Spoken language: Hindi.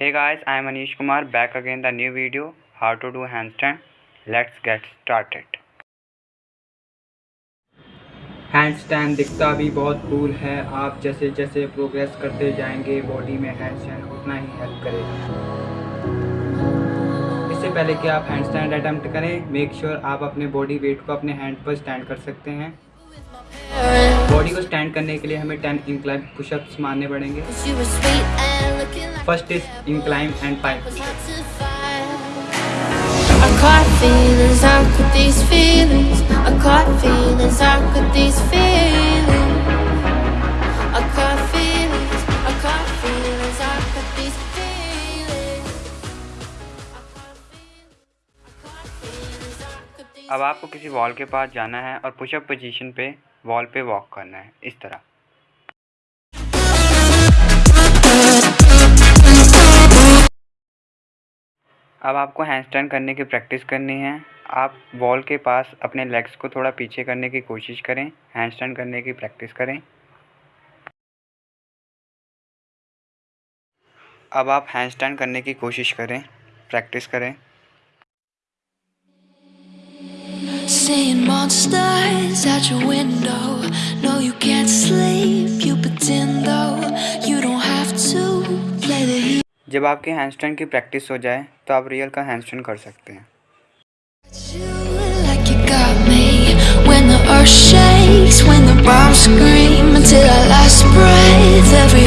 Hey guys, I am Anish Kumar back again the new video how to do handstand. Let's get started. Handstand दिखता भी बहुत कूल है आप जैसे जैसे प्रोग्रेस करते जाएँगे बॉडी में हैंडस्टैंड उतना ही हेल्प करेगा इससे पहले कि आप हैंडस्टैंड अटैम्प्ट करें मेक श्योर sure आप अपने बॉडी वेट को अपने हैंड पर स्टैंड कर सकते हैं बॉडी को स्टैंड करने के लिए हमें टेन इंक्लाइम पुशअप्स मारने पड़ेंगे। First is incline and pike अब आपको किसी वॉल के पास जाना है और पुशअप पोजीशन पे वॉल पे वॉक करना है, इस तरह। अब आपको हैंडस्टैंड करने की प्रैक्टिस करनी है। आप वॉल के पास अपने लेग्स को थोड़ा पीछे करने की कोशिश करें, हैंडस्टैंड करने की प्रैक्टिस करें। अब आप हैंडस्टैंड करने की कोशिश करें, प्रैक्टिस करें। seeing monsters at your window. No, you can't sleep, you pretend though. You don't have to play the जब आपके हैंडस्टैंड की प्रैक्टिस हो जाए तो आप रियल का हैंडस्टैंड कर सकते हैं। When the earth shakes when the bombs scream until our last breath every